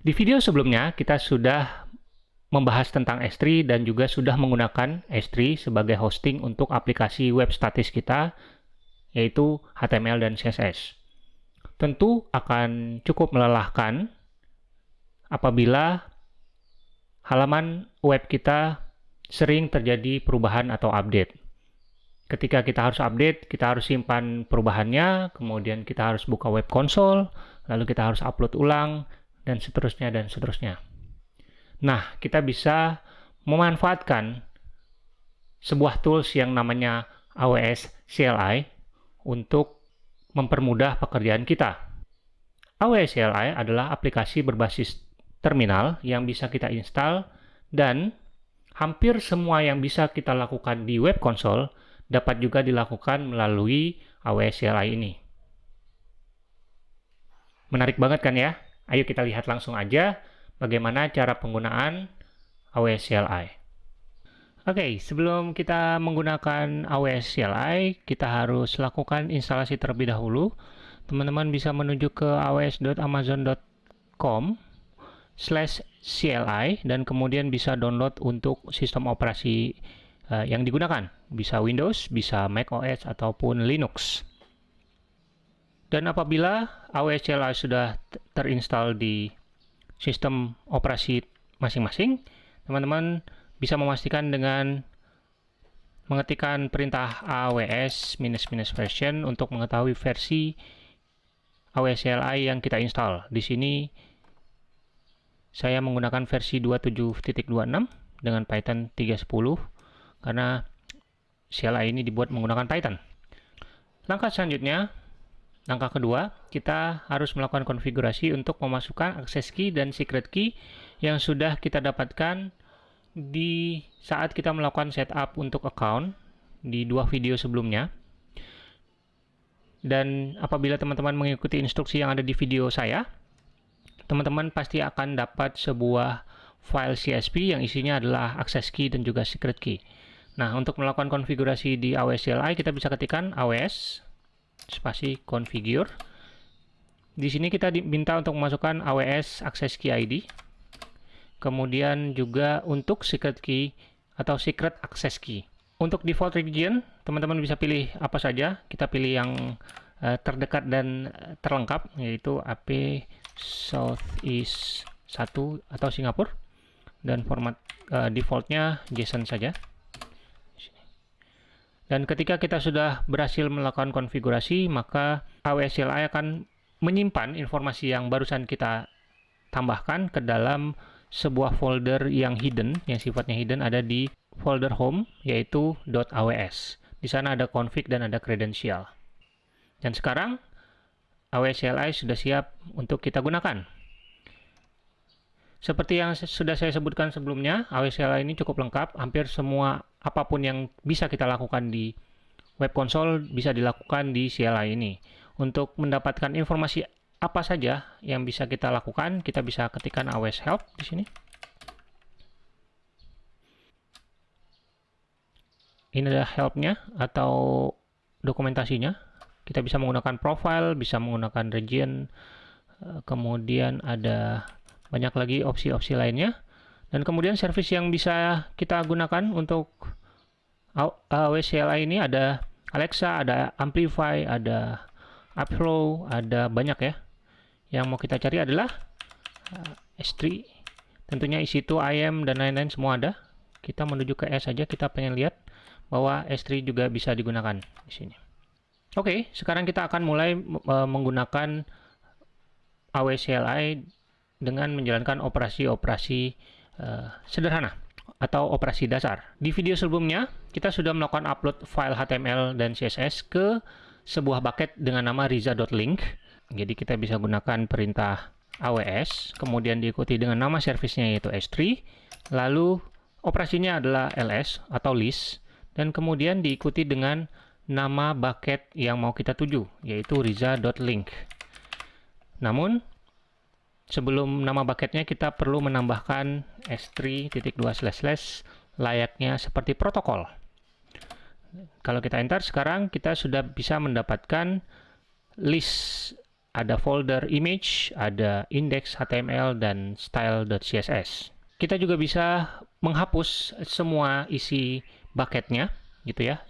Di video sebelumnya kita sudah membahas tentang S3 dan juga sudah menggunakan S3 sebagai hosting untuk aplikasi web statis kita yaitu HTML dan CSS. Tentu akan cukup melelahkan apabila halaman web kita sering terjadi perubahan atau update. Ketika kita harus update, kita harus simpan perubahannya, kemudian kita harus buka web console, lalu kita harus upload ulang, dan seterusnya dan seterusnya. Nah, kita bisa memanfaatkan sebuah tools yang namanya AWS CLI untuk mempermudah pekerjaan kita. AWS CLI adalah aplikasi berbasis terminal yang bisa kita install dan hampir semua yang bisa kita lakukan di web console dapat juga dilakukan melalui AWS CLI ini. Menarik banget kan ya? Ayo kita lihat langsung aja bagaimana cara penggunaan AWS CLI. Oke, okay, sebelum kita menggunakan AWS CLI, kita harus lakukan instalasi terlebih dahulu. Teman-teman bisa menuju ke aws.amazon.com slash CLI dan kemudian bisa download untuk sistem operasi uh, yang digunakan. Bisa Windows, bisa Mac OS, ataupun Linux. Dan apabila AWS CLI sudah terinstall di sistem operasi masing-masing, teman-teman bisa memastikan dengan mengetikkan perintah AWS minus-minus version untuk mengetahui versi AWS CLI yang kita install. Di sini saya menggunakan versi 27.26 dengan Python 3.10 karena CLI ini dibuat menggunakan Python. Langkah selanjutnya, Langkah kedua, kita harus melakukan konfigurasi untuk memasukkan akses key dan secret key yang sudah kita dapatkan di saat kita melakukan setup untuk account di dua video sebelumnya. Dan apabila teman-teman mengikuti instruksi yang ada di video saya, teman-teman pasti akan dapat sebuah file CSV yang isinya adalah akses key dan juga secret key. Nah, untuk melakukan konfigurasi di AWS CLI, kita bisa ketikkan AWS spasi configure. Di sini kita diminta untuk memasukkan AWS Access Key ID. Kemudian juga untuk secret key atau secret access key. Untuk default region, teman-teman bisa pilih apa saja. Kita pilih yang uh, terdekat dan terlengkap, yaitu AP Southeast 1 atau Singapura. Dan format uh, defaultnya JSON saja. Dan ketika kita sudah berhasil melakukan konfigurasi, maka AWS CLI akan menyimpan informasi yang barusan kita tambahkan ke dalam sebuah folder yang hidden, yang sifatnya hidden ada di folder home, yaitu .aws. Di sana ada config dan ada credential. Dan sekarang, AWS CLI sudah siap untuk kita gunakan. Seperti yang sudah saya sebutkan sebelumnya, AWS CLI ini cukup lengkap, hampir semua apa pun yang bisa kita lakukan di web console bisa dilakukan di CLI ini. Untuk mendapatkan informasi apa saja yang bisa kita lakukan, kita bisa ketikkan AWS help di sini. Ini adalah helpnya atau dokumentasinya. Kita bisa menggunakan profile, bisa menggunakan region, eh, kemudian ada banyak lagi opsi-opsi lainnya. Dan kemudian service yang bisa kita gunakan untuk AWS CLI ini ada Alexa, ada Amplify, ada Upflow, ada banyak ya. Yang mau kita cari adalah uh, S3. Tentunya EC2, IAM, dan lain-lain semua ada. Kita menuju ke S saja, kita pengen lihat bahwa S3 juga bisa digunakan di sini. Oke, sekarang kita akan mulai uh, menggunakan AWS CLI dengan menjalankan operasi-operasi uh, sederhana atau operasi dasar. Di video sebelumnya, kita sudah melakukan upload file HTML dan CSS ke sebuah bucket dengan nama riza.link. Jadi kita bisa gunakan perintah AWS, kemudian diikuti dengan nama servisnya yaitu S3, lalu operasinya adalah ls atau list, dan kemudian diikuti dengan nama bucket yang mau kita tuju, yaitu riza.link. Namun, sebelum nama bucketnya kita perlu menambahkan s3.2 layaknya seperti protokol. Kalau kita enter sekarang kita sudah bisa mendapatkan list ada folder image, ada index HTML, dan style.css. Kita juga bisa menghapus semua isi bucketnya, gitu ya.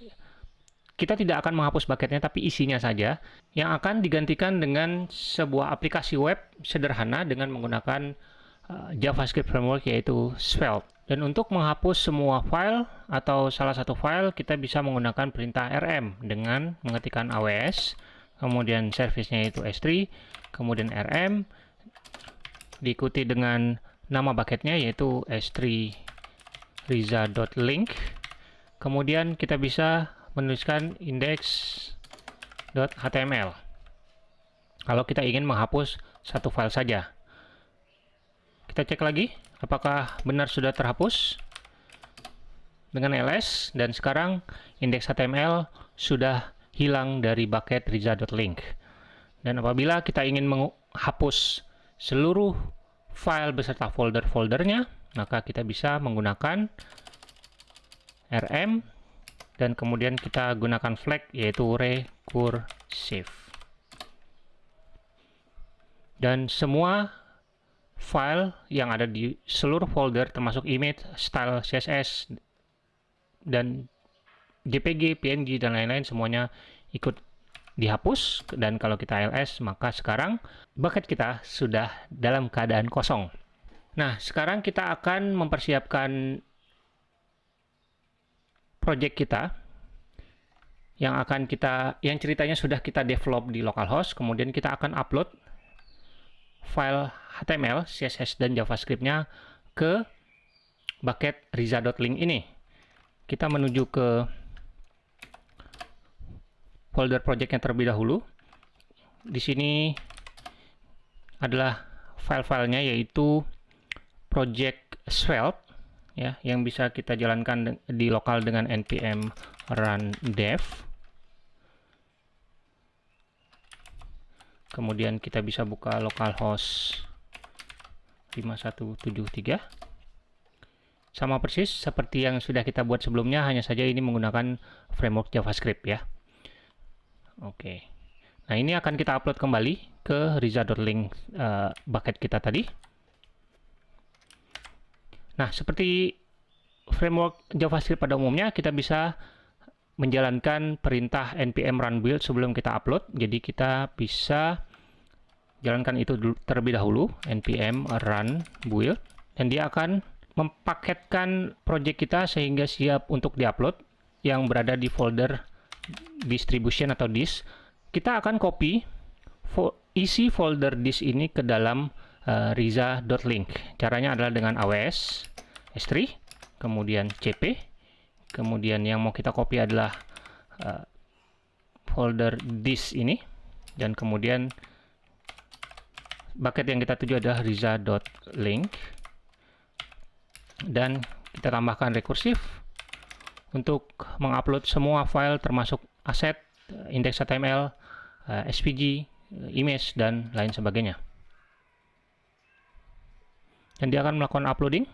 Kita tidak akan menghapus bucketnya, tapi isinya saja, yang akan digantikan dengan sebuah aplikasi web sederhana dengan menggunakan uh, JavaScript framework yaitu Svelte. Dan untuk menghapus semua file atau salah satu file, kita bisa menggunakan perintah rm dengan mengetikkan aws, kemudian service-nya itu s3, kemudian rm, diikuti dengan nama bucketnya yaitu s3 riza.link. Kemudian kita bisa menuliskan index.html. Kalau kita ingin menghapus satu file saja. Kita cek lagi apakah benar sudah terhapus dengan ls dan sekarang indeks HTML sudah hilang dari bucket riza.link dan apabila kita ingin menghapus seluruh file beserta folder-foldernya maka kita bisa menggunakan rm dan kemudian kita gunakan flag yaitu recursive dan semua file yang ada di seluruh folder termasuk image, style CSS dan JPG, PNG dan lain-lain semuanya ikut dihapus dan kalau kita ls maka sekarang bucket kita sudah dalam keadaan kosong. Nah, sekarang kita akan mempersiapkan project kita yang akan kita yang ceritanya sudah kita develop di localhost, kemudian kita akan upload file HTML, CSS, dan JavaScript-nya ke bucket riza.link ini. Kita menuju ke folder project yang terlebih dahulu. Di sini adalah file-filenya yaitu project Svelte ya yang bisa kita jalankan di lokal dengan npm run dev. Kemudian kita bisa buka localhost 5173 sama persis seperti yang sudah kita buat sebelumnya hanya saja ini menggunakan framework JavaScript ya. Oke. Nah ini akan kita upload kembali ke riza.link uh, bucket kita tadi nah seperti framework JavaScript pada umumnya kita bisa menjalankan perintah npm run build sebelum kita upload. Jadi kita bisa jalankan itu terlebih dahulu npm run build. Dan dia akan mempaketkan project kita sehingga siap untuk diupload yang berada di folder distribution atau disk. Kita akan copy isi folder disk ini ke dalam uh, riza.link caranya adalah dengan aws s3 kemudian cp kemudian yang mau kita copy adalah uh, folder disk ini dan kemudian bucket yang kita tuju adalah riza.link dan kita tambahkan rekursif untuk mengupload semua file termasuk aset, index HTML, eh, SVG, image, dan lain sebagainya. Dan dia akan melakukan uploading.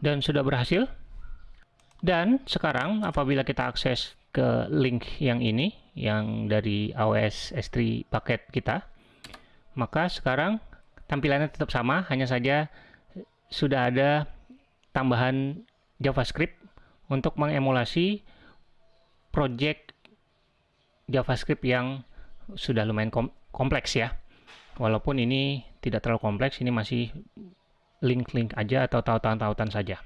Dan sudah berhasil. Dan sekarang apabila kita akses ke link yang ini, yang dari AWS S3 paket kita, maka sekarang tampilannya tetap sama, hanya saja sudah ada tambahan JavaScript untuk mengemulasi project JavaScript yang sudah lumayan kompleks ya. Walaupun ini tidak terlalu kompleks, ini masih link-link aja atau tautan-tautan saja.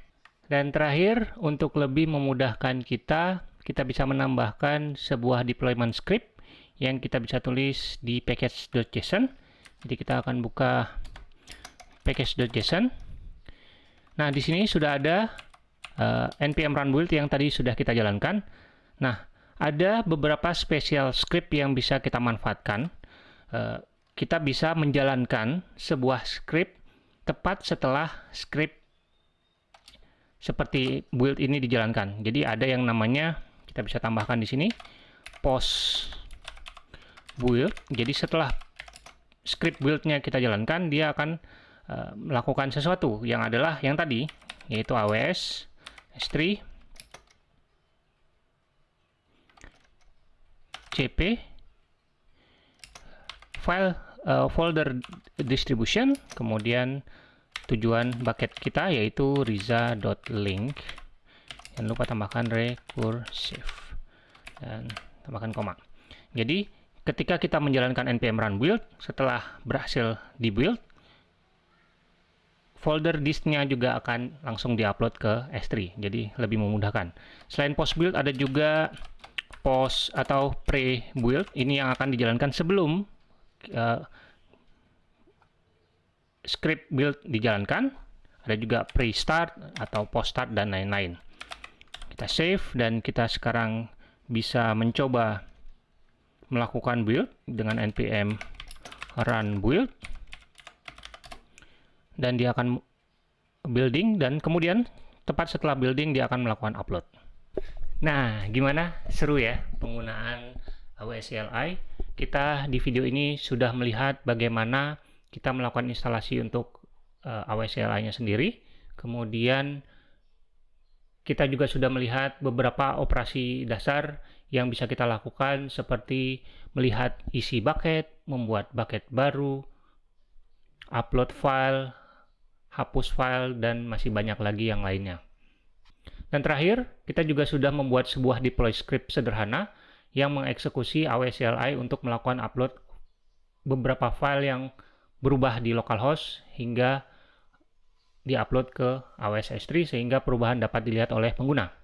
Dan terakhir, untuk lebih memudahkan kita, kita bisa menambahkan sebuah deployment script yang kita bisa tulis di package.json jadi kita akan buka package.json. Nah, di sini sudah ada uh, npm run build yang tadi sudah kita jalankan. Nah, ada beberapa special script yang bisa kita manfaatkan. Uh, kita bisa menjalankan sebuah script tepat setelah script seperti build ini dijalankan. Jadi ada yang namanya kita bisa tambahkan di sini post build. Jadi setelah script build-nya kita jalankan, dia akan uh, melakukan sesuatu yang adalah yang tadi, yaitu AWS S3 CP file uh, folder distribution, kemudian tujuan bucket kita yaitu riza.link. Jangan lupa tambahkan recursive dan tambahkan koma. Jadi ketika kita menjalankan npm run build, setelah berhasil di build, folder disknya juga akan langsung diupload ke S3, jadi lebih memudahkan. Selain post build, ada juga post atau pre build. Ini yang akan dijalankan sebelum uh, script build dijalankan. Ada juga pre start atau post start dan lain-lain. Kita save dan kita sekarang bisa mencoba melakukan build dengan npm run build dan dia akan building dan kemudian tepat setelah building dia akan melakukan upload. Nah, gimana? Seru ya penggunaan AWS CLI. Kita di video ini sudah melihat bagaimana kita melakukan instalasi untuk uh, eh, CLI-nya sendiri. Kemudian kita juga sudah melihat beberapa operasi dasar yang bisa kita lakukan seperti melihat isi bucket, membuat bucket baru, upload file, hapus file, dan masih banyak lagi yang lainnya. Dan terakhir, kita juga sudah membuat sebuah deploy script sederhana yang mengeksekusi AWS CLI untuk melakukan upload beberapa file yang berubah di localhost hingga diupload ke AWS S3 sehingga perubahan dapat dilihat oleh pengguna.